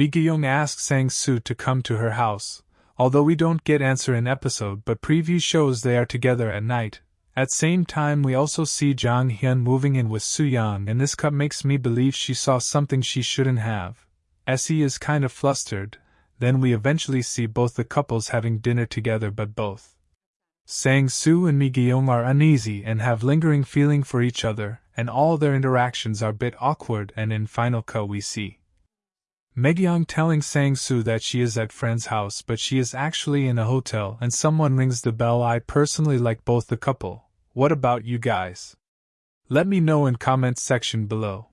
Mi Gyung asks Sang Soo to come to her house, although we don't get answer in episode but preview shows they are together at night. At same time we also see Jang Hyun moving in with Soo Young and this cut makes me believe she saw something she shouldn't have. Essie is kind of flustered, then we eventually see both the couples having dinner together but both. Sang Soo and Mi Gyung are uneasy and have lingering feeling for each other, and all their interactions are bit awkward and in final cut we see Mi Gyung telling Sang Soo that she is at friend's house but she is actually in a hotel and someone rings the bell I personally like both the couple. What about you guys? Let me know in comments section below.